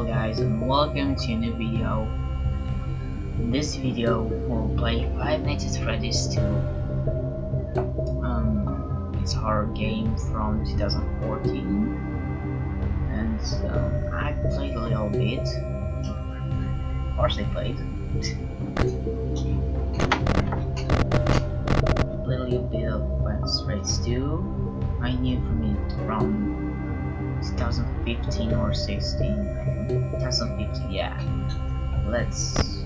Hello guys and welcome to a new video. In this video we'll play Five Nights at Freddy's 2. Um, it's a horror game from 2014 and uh, I played a little bit. Of course I played. a little bit of Five Nights at Freddy's 2. I knew from it from 2015 or 16 2015 yeah. Let's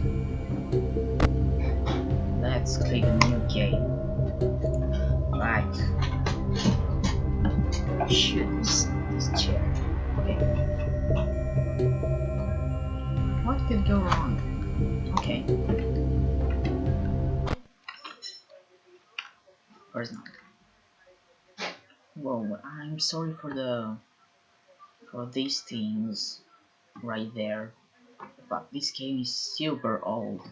let's click a new game. Right shoot this, this chair. Okay. What could go wrong? Okay. Or not. Whoa, I'm sorry for the for these things right there. But this game is super old.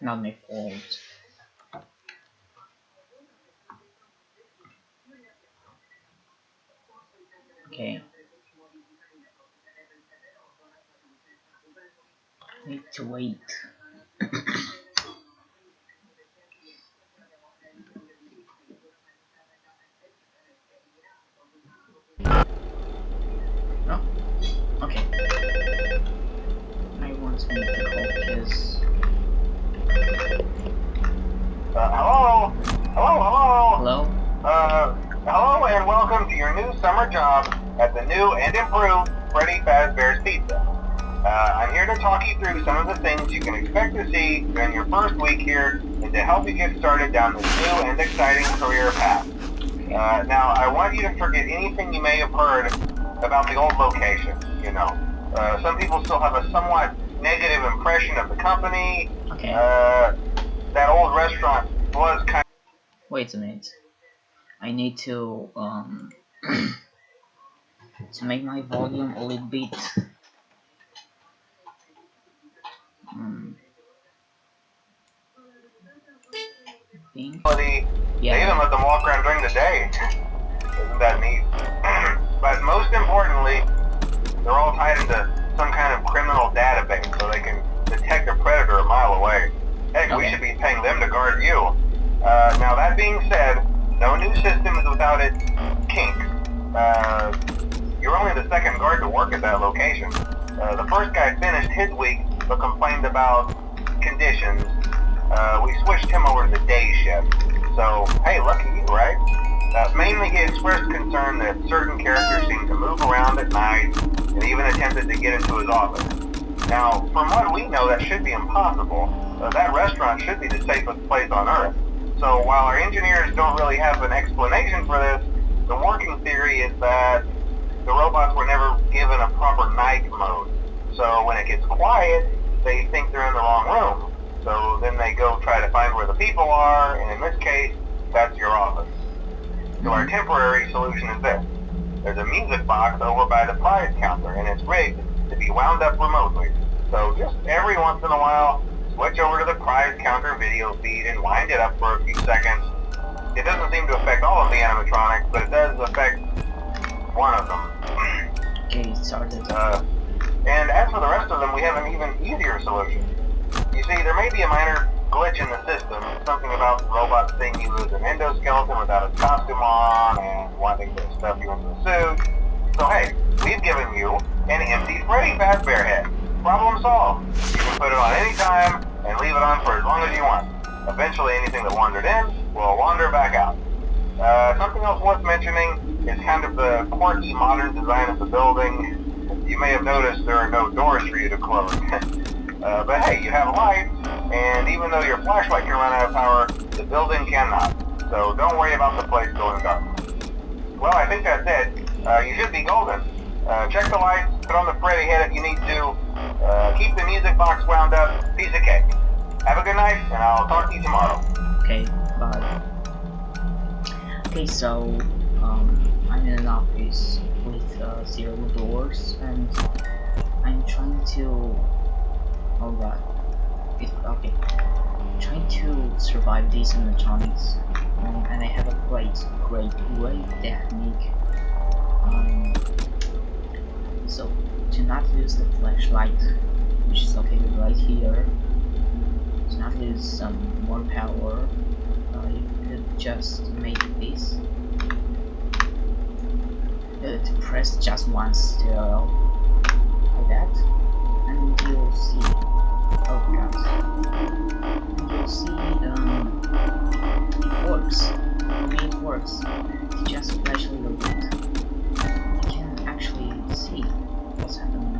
Not my fault okay. Need to wait summer job at the new and improved Freddy Fazbear's Pizza. Uh, I'm here to talk you through some of the things you can expect to see during your first week here and to help you get started down this new and exciting career path. Uh, now, I want you to forget anything you may have heard about the old location, you know. Uh, some people still have a somewhat negative impression of the company. Okay. Uh, that old restaurant was kind of... Wait a minute. I need to, um... to make my volume a little bit pink. Yeah. They even let them walk around during the day. Isn't that neat? but most importantly, they're all tied into some kind of criminal database so they can detect a predator a mile away. Heck, okay. we should be paying them to guard you. Uh, now that being said, no new system is without its. Uh, you're only the second guard to work at that location. Uh, the first guy finished his week, but complained about conditions. Uh, we switched him over to the day shift. So, hey, lucky you, right? Uh, mainly he expressed concern that certain characters seemed to move around at night, and even attempted to get into his office. Now, from what we know, that should be impossible. Uh, that restaurant should be the safest place on Earth. So while our engineers don't really have an explanation for this, the working theory is that the robots were never given a proper night mode. So when it gets quiet, they think they're in the wrong room. So then they go try to find where the people are, and in this case, that's your office. So our mm-hmm. temporary solution is this. There's a music box over by the prize counter, and it's rigged to be wound up remotely. So just every once in a while, switch over to the prize counter video feed and wind it up for a few seconds. It doesn't seem to affect all of the animatronics, but it does affect one of them. Okay, started. Uh, and as for the rest of them, we have an even easier solution. You see, there may be a minor glitch in the system, something about the robot seeing you as an endoskeleton without a costume on and wanting to stuff you into a suit. So hey, we've given you an empty Freddy Fazbear head. Problem solved. You can put it on any time and leave it on for as long as you want. Eventually anything that wandered in will wander back out. Uh, something else worth mentioning is kind of the quirky modern design of the building. You may have noticed there are no doors for you to close. uh, but hey, you have lights, and even though your flashlight can run out of power, the building cannot. So don't worry about the place going dark. Well, I think that's it. Uh, you should be golden. Uh, check the lights, put on the Freddy head if you need to. Uh, keep the music box wound up. Piece of cake. Have a good night, and I'll talk to you tomorrow. Okay, Okay, so, um, I'm in an office with uh, zero doors and I'm trying to oh god it's okay I'm trying to survive these animatronics um, and I have a great, great, great technique. Um, so, to not use the flashlight, which is located right here, to not lose some more power, just make this. Uh, press just once to, like that, and you'll see. God. And you'll see um, it works. I mean, it works. It's just flash a little bit. You can actually see what's happening.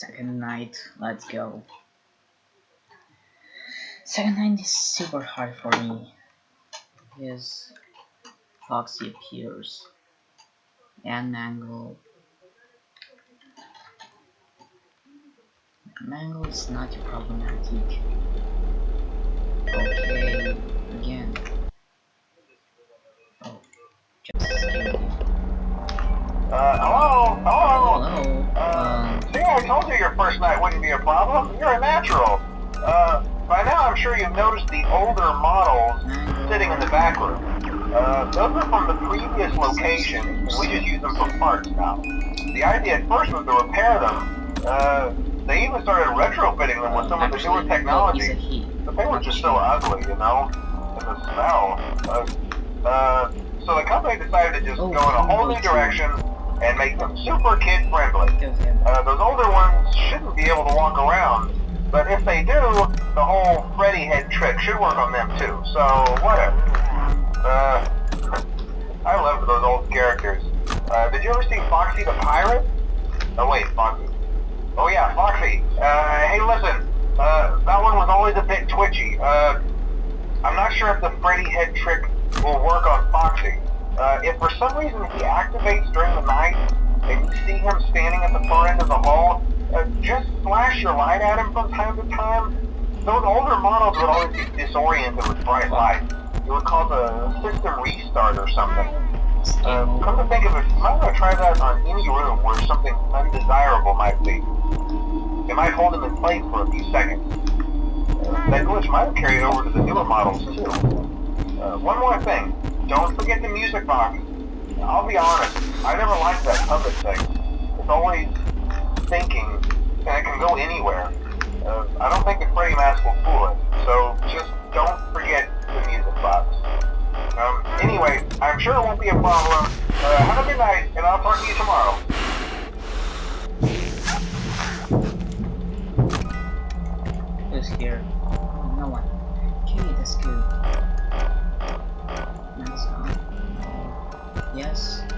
Second night, let's go. Second night is super hard for me. Because Foxy appears. And Mangle. Mangle is not problematic. Okay, again. Oh, just. Uh? Hello? Told you your first night wouldn't be a problem. You're a natural. Uh, by now I'm sure you've noticed the older models sitting in the back room. Uh, those are from the previous location, and we just use them for parts now. The idea at first was to repair them. Uh, they even started retrofitting them with some of the newer technology. he's a he. But they were just so ugly, you know? And the smell. Uh, uh, so the company decided to just Oh, go in a whole new direction and make them super kid friendly. Uh, those older ones shouldn't be able to walk around, but if they do, the whole Freddy head trick should work on them too. So whatever. Uh, I love those old characters. Uh, did you ever see Foxy the Pirate? Oh wait, Foxy. Oh yeah, Foxy. Uh, hey listen, uh, that one was always a bit twitchy. Uh, I'm not sure if the Freddy head trick will work on Foxy. Uh, if for some reason he activates during the night, and you see him standing at the far end of the hall, uh, just flash your light at him from time to time. Those older models would always be disoriented with bright light. It would cause a system restart or something. Uh, come to think of it, you might want to try that on any room where something undesirable might be. It might hold him in place for a few seconds. Uh, that glitch might have carried over to the newer models too. Uh, one more thing. Don't forget the music box. I'll be honest, I never liked that puppet thing. It's always thinking, and it can go anywhere. Uh, I don't think the Freddy mask will fool it, so just don't forget the music box. Um, anyway, I'm sure it won't be a problem. Uh, have a good night, and I'll talk to you tomorrow. Who's here? Oh, no one. Okay, that's good. That's Yes,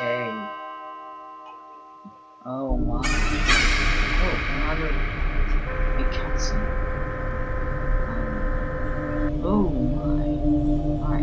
Okay. Oh my. Oh, another big cutscene. Um, oh my. Hi.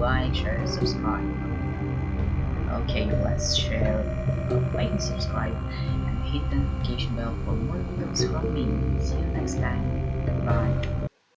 Like, share, and subscribe. Okay, let's share, like, and subscribe, and hit the notification bell for more videos from me. See you next time. Bye.